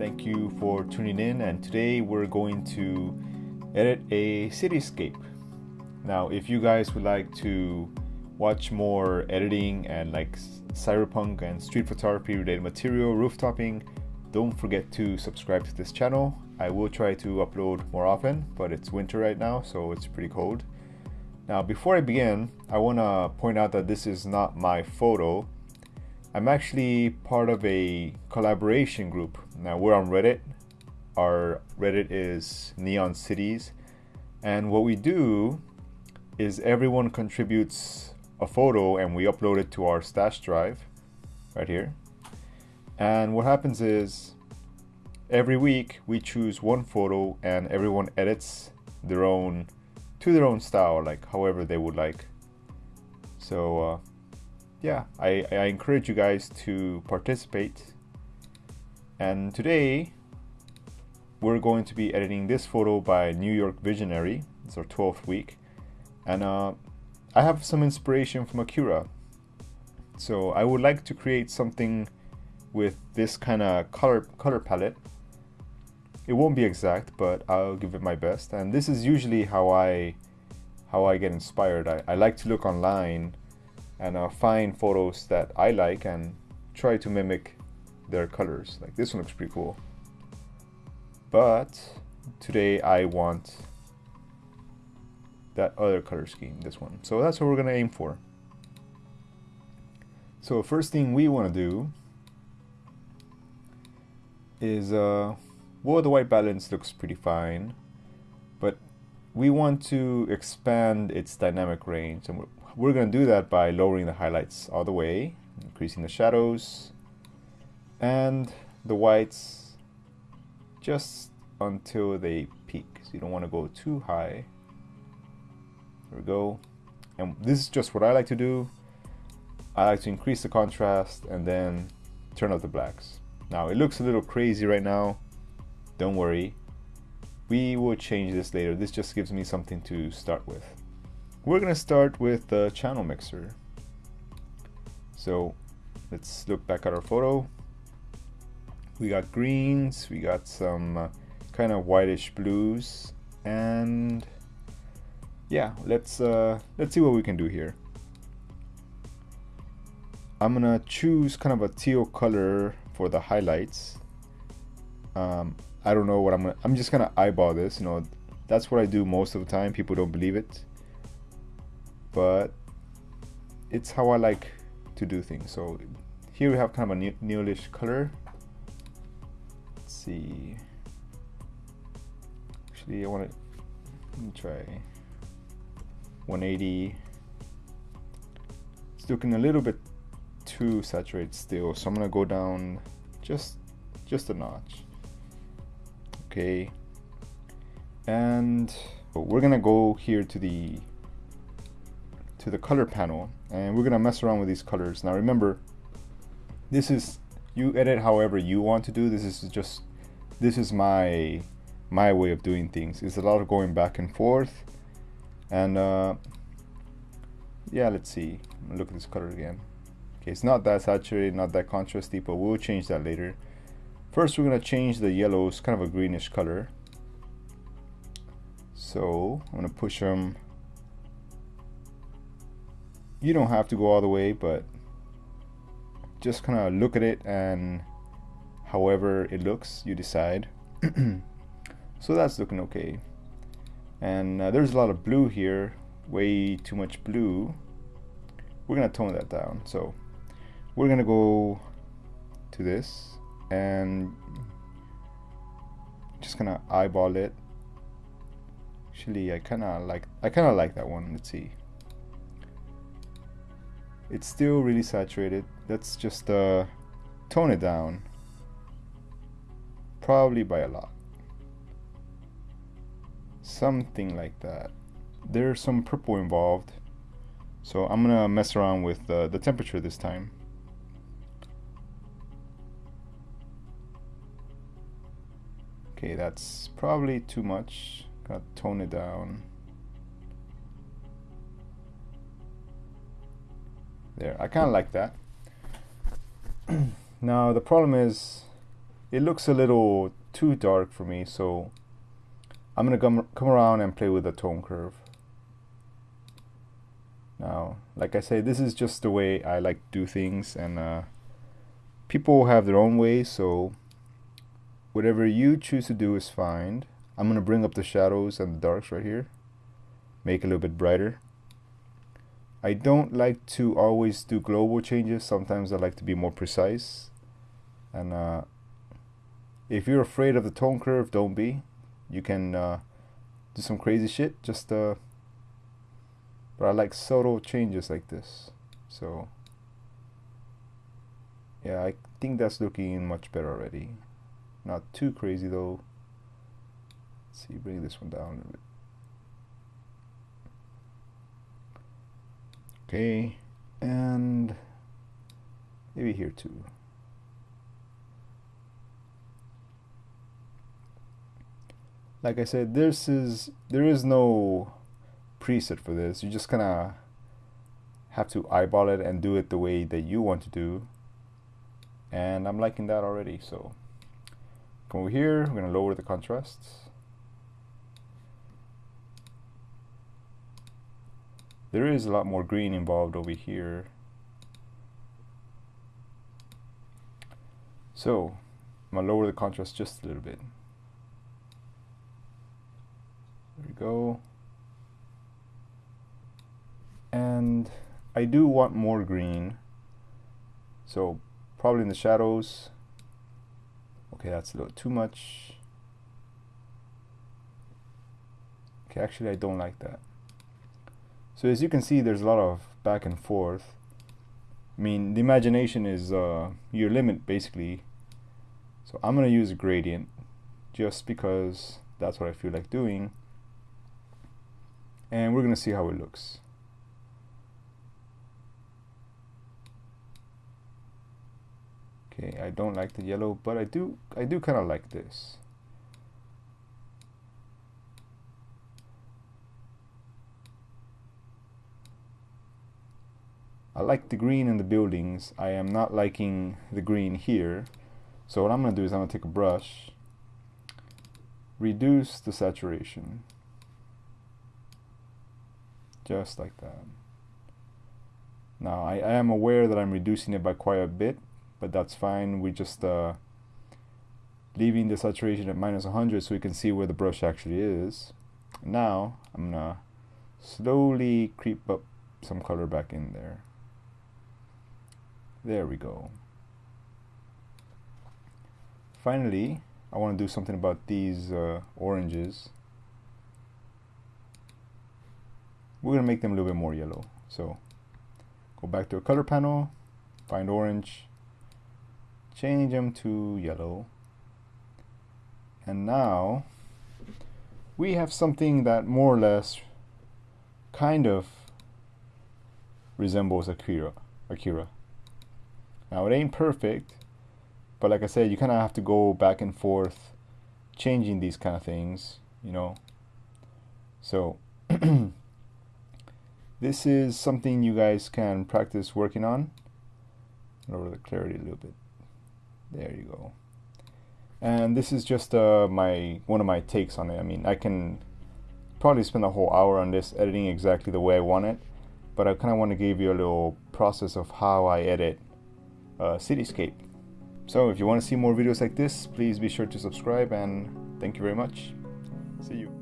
Thank you for tuning in and today we're going to edit a cityscape. Now if you guys would like to watch more editing and like cyberpunk and street photography related material, rooftopping, don't forget to subscribe to this channel. I will try to upload more often, but it's winter right now, so it's pretty cold. Now before I begin, I want to point out that this is not my photo. I'm actually part of a collaboration group. Now we're on Reddit. Our Reddit is Neon Cities. And what we do is everyone contributes a photo and we upload it to our stash drive right here. And what happens is every week we choose one photo and everyone edits their own to their own style, like however they would like. So uh, yeah, I, I encourage you guys to participate. And today we're going to be editing this photo by New York Visionary. It's our 12th week. And uh, I have some inspiration from Akira. So I would like to create something with this kind of color color palette. It won't be exact, but I'll give it my best. And this is usually how I how I get inspired. I, I like to look online and uh, find photos that I like and try to mimic their colors. Like this one looks pretty cool. But today I want that other color scheme, this one. So that's what we're gonna aim for. So first thing we wanna do is, uh, well the white balance looks pretty fine, but we want to expand its dynamic range and we're going to do that by lowering the highlights all the way, increasing the shadows, and the whites just until they peak. So you don't want to go too high. There we go. And this is just what I like to do. I like to increase the contrast and then turn up the blacks. Now it looks a little crazy right now. Don't worry. We will change this later. This just gives me something to start with. We're going to start with the channel mixer. So let's look back at our photo. We got greens, we got some uh, kind of whitish blues, and yeah, let's uh, let's see what we can do here. I'm gonna choose kind of a teal color for the highlights. Um, I don't know what I'm gonna. I'm just gonna eyeball this. You know, that's what I do most of the time. People don't believe it but it's how I like to do things. So here we have kind of a newish color. Let's see. Actually, I want to let me try 180. It's looking a little bit too saturated still, so I'm gonna go down just just a notch. Okay, and oh, we're gonna go here to the to the color panel and we're gonna mess around with these colors. Now remember this is you edit however you want to do. This is just this is my my way of doing things. It's a lot of going back and forth. And uh, yeah let's see. Look at this color again. Okay it's not that saturated not that contrasty but we'll change that later. First we're gonna change the yellows kind of a greenish color. So I'm gonna push them you don't have to go all the way but just kind of look at it and however it looks you decide. So that's looking okay. And uh, there's a lot of blue here way too much blue. We're gonna tone that down. So we're gonna go to this and just gonna eyeball it. Actually I kind of like I kind of like that one. Let's see it's still really saturated. Let's just uh, tone it down. Probably by a lot. Something like that. There's some purple involved. So I'm gonna mess around with uh, the temperature this time. Okay that's probably too much. Gotta tone it down there I kind of like that. Now the problem is it looks a little too dark for me so I'm gonna come, come around and play with the tone curve. Now like I say this is just the way I like to do things and uh, people have their own ways so whatever you choose to do is fine. I'm gonna bring up the shadows and the darks right here make a little bit brighter I don't like to always do global changes sometimes I like to be more precise and uh, if you're afraid of the tone curve, don't be. You can uh, do some crazy shit. Just uh, but I like subtle changes like this. So yeah, I think that's looking much better already. Not too crazy though. Let's see, bring this one down a little bit. Okay, and maybe here too. like I said, this is there is no preset for this. You just kind of have to eyeball it and do it the way that you want to do. And I'm liking that already. So come over here, we're gonna lower the contrasts. There is a lot more green involved over here. So I'm gonna lower the contrast just a little bit. There we go. And I do want more green. So probably in the shadows. Okay, that's a little too much. Okay, actually I don't like that. So as you can see, there's a lot of back and forth. I mean, the imagination is uh, your limit, basically. So I'm going to use a gradient just because that's what I feel like doing and we're going to see how it looks. Okay, I don't like the yellow, but I do I do kind of like this. I like the green in the buildings. I am not liking the green here. So what I'm going to do is I'm going to take a brush, reduce the saturation just like that. Now I, I am aware that I'm reducing it by quite a bit, but that's fine. We're just uh, leaving the saturation at minus 100 so we can see where the brush actually is. Now I'm gonna slowly creep up some color back in there. There we go. Finally, I want to do something about these uh, oranges. we're going to make them a little bit more yellow. So go back to a color panel, find orange, change them to yellow. And now we have something that more or less kind of resembles Akira. Akira. Now it ain't perfect, but like I said, you kind of have to go back and forth changing these kind of things, you know. So This is something you guys can practice working on. Lower the clarity a little bit. There you go. And this is just uh, my one of my takes on it. I mean, I can probably spend a whole hour on this editing exactly the way I want it, but I kind of want to give you a little process of how I edit uh, Cityscape. So if you want to see more videos like this, please be sure to subscribe and thank you very much. See you.